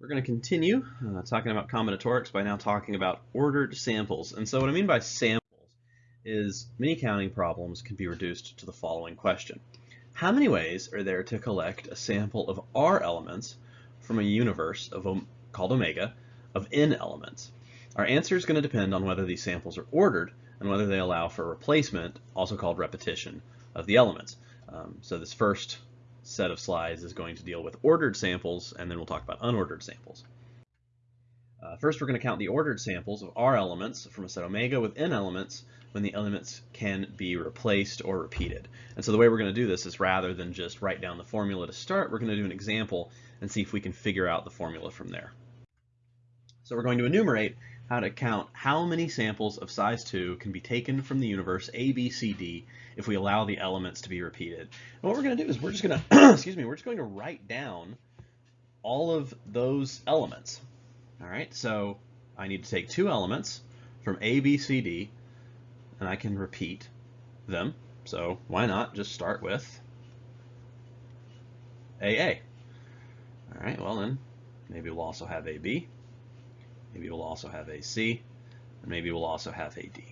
We're going to continue uh, talking about combinatorics by now talking about ordered samples. And so what I mean by samples is many counting problems can be reduced to the following question. How many ways are there to collect a sample of R elements from a universe of called omega of N elements? Our answer is going to depend on whether these samples are ordered and whether they allow for replacement, also called repetition, of the elements. Um, so this first set of slides is going to deal with ordered samples, and then we'll talk about unordered samples. Uh, first, we're going to count the ordered samples of R elements from a set omega with N elements when the elements can be replaced or repeated. And so the way we're going to do this is rather than just write down the formula to start, we're going to do an example and see if we can figure out the formula from there. So we're going to enumerate how to count how many samples of size 2 can be taken from the universe A, B, C, D if we allow the elements to be repeated. And what we're going to do is we're just going to, excuse me, we're just going to write down all of those elements. All right, so I need to take two elements from A, B, C, D, and I can repeat them. So why not just start with AA? All right, well then, maybe we'll also have AB. Maybe we'll also have AC, and maybe we'll also have AD.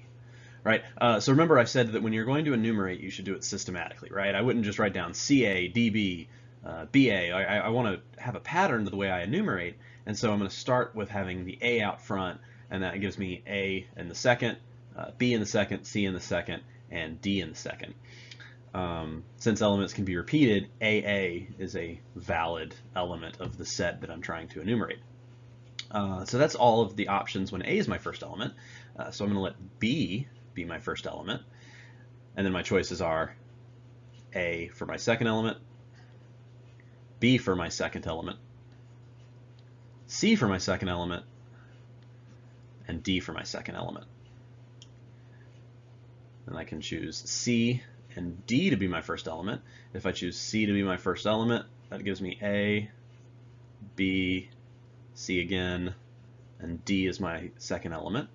Right, uh, so remember I said that when you're going to enumerate, you should do it systematically, right? I wouldn't just write down CA, DB, uh, BA. I, I want to have a pattern to the way I enumerate, and so I'm going to start with having the A out front, and that gives me A in the second, uh, B in the second, C in the second, and D in the second. Um, since elements can be repeated, AA is a valid element of the set that I'm trying to enumerate. Uh, so that's all of the options when A is my first element. Uh, so I'm going to let B be my first element. And then my choices are A for my second element, B for my second element, C for my second element, and D for my second element. And I can choose C and D to be my first element. If I choose C to be my first element, that gives me A, B, C again, and D is my second element.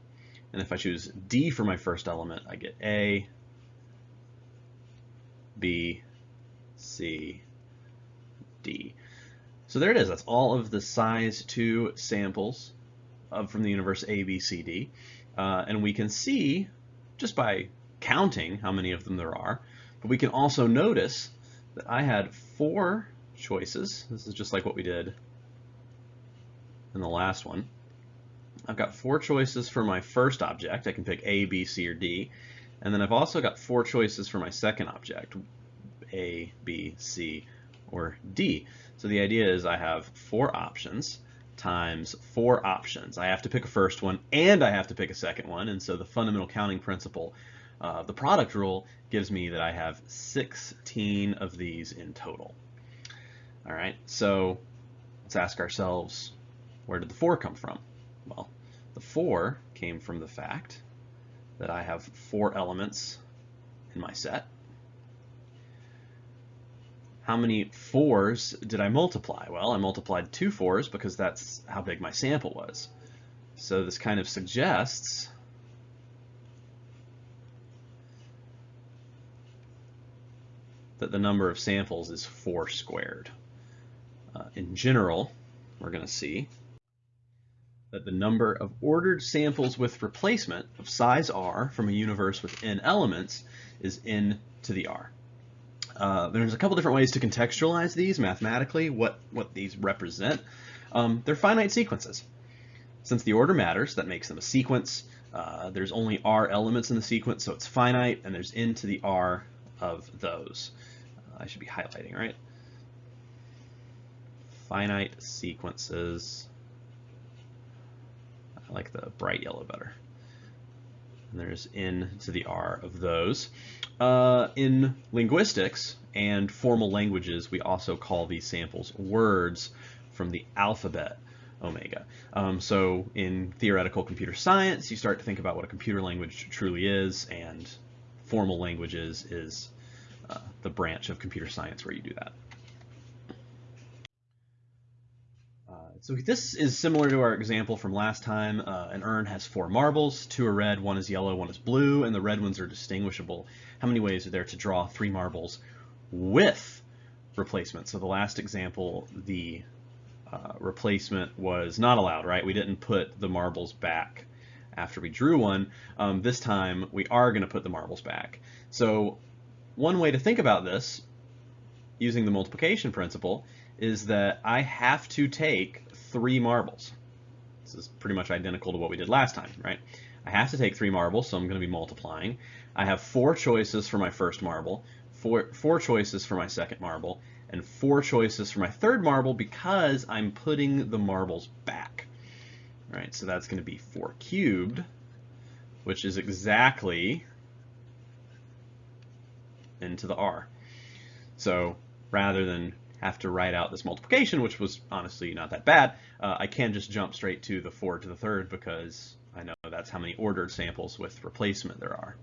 And if I choose D for my first element, I get A, B, C, D. So there it is. That's all of the size 2 samples of, from the universe A, B, C, D. Uh, and we can see, just by counting how many of them there are, but we can also notice that I had four choices. This is just like what we did and the last one. I've got four choices for my first object. I can pick A, B, C, or D. And then I've also got four choices for my second object, A, B, C, or D. So the idea is I have four options times four options. I have to pick a first one and I have to pick a second one. And so the fundamental counting principle, uh, the product rule, gives me that I have 16 of these in total. All right, so let's ask ourselves, where did the 4 come from? Well, the 4 came from the fact that I have four elements in my set. How many 4s did I multiply? Well, I multiplied two 4s because that's how big my sample was. So this kind of suggests that the number of samples is 4 squared. Uh, in general, we're going to see that the number of ordered samples with replacement of size r from a universe with n elements is n to the r. Uh, there's a couple different ways to contextualize these mathematically, what, what these represent. Um, they're finite sequences. Since the order matters, that makes them a sequence. Uh, there's only r elements in the sequence, so it's finite, and there's n to the r of those. Uh, I should be highlighting, right? Finite sequences I like the bright yellow better. And there's n to the r of those. Uh, in linguistics and formal languages, we also call these samples words from the alphabet omega. Um, so in theoretical computer science, you start to think about what a computer language truly is, and formal languages is uh, the branch of computer science where you do that. So this is similar to our example from last time. Uh, an urn has four marbles, two are red, one is yellow, one is blue, and the red ones are distinguishable. How many ways are there to draw three marbles with replacement? So the last example, the uh, replacement was not allowed, right? We didn't put the marbles back after we drew one. Um, this time we are going to put the marbles back. So one way to think about this, using the multiplication principle, is that I have to take three marbles. This is pretty much identical to what we did last time, right? I have to take three marbles, so I'm going to be multiplying. I have four choices for my first marble, four, four choices for my second marble, and four choices for my third marble because I'm putting the marbles back. Right, so that's going to be 4 cubed, which is exactly n to the r. So rather than have to write out this multiplication, which was honestly not that bad, uh, I can just jump straight to the 4 to the third because I know that's how many ordered samples with replacement there are.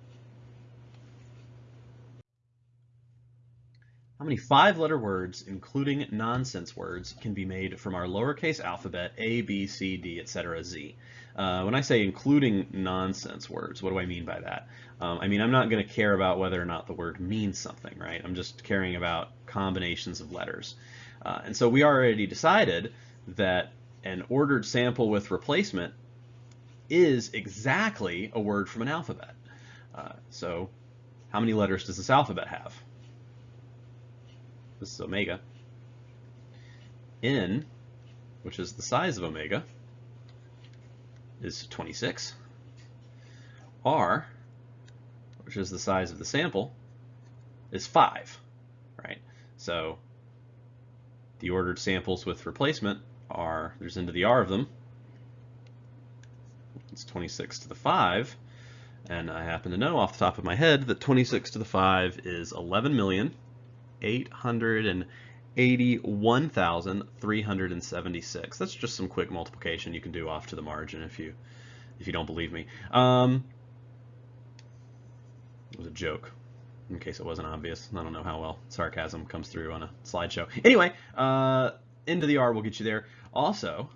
How many five-letter words, including nonsense words, can be made from our lowercase alphabet A, B, C, D, etc., Z? Uh, when I say including nonsense words, what do I mean by that? Um, I mean, I'm not going to care about whether or not the word means something, right? I'm just caring about combinations of letters. Uh, and so we already decided that an ordered sample with replacement is exactly a word from an alphabet. Uh, so how many letters does this alphabet have? This is omega. N, which is the size of omega, is 26. R, which is the size of the sample, is 5, right? So the ordered samples with replacement are, there's n to the R of them, it's 26 to the 5, and I happen to know off the top of my head that 26 to the 5 is 11 million 881,376. That's just some quick multiplication you can do off to the margin if you if you don't believe me. Um, it was a joke, in case it wasn't obvious. I don't know how well sarcasm comes through on a slideshow. Anyway, uh, n to the R will get you there. Also,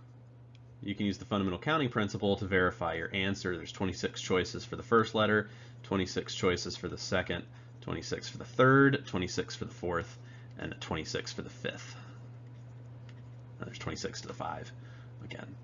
you can use the fundamental counting principle to verify your answer. There's 26 choices for the first letter, 26 choices for the second, 26 for the third, 26 for the fourth, and 26 for the fifth. And there's 26 to the 5 again.